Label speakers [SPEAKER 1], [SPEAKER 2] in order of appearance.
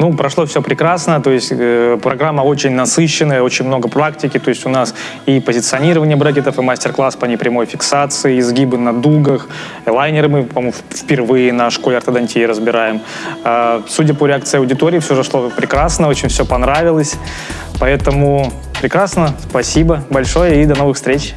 [SPEAKER 1] Ну, прошло все прекрасно, то есть э, программа очень насыщенная, очень много практики, то есть у нас и позиционирование брекетов, и мастер-класс по непрямой фиксации, изгибы на дугах, лайнеры мы, по-моему, впервые на школе ортодонтии разбираем. Э, судя по реакции аудитории, все же шло прекрасно, очень все понравилось, поэтому прекрасно, спасибо большое и до новых встреч.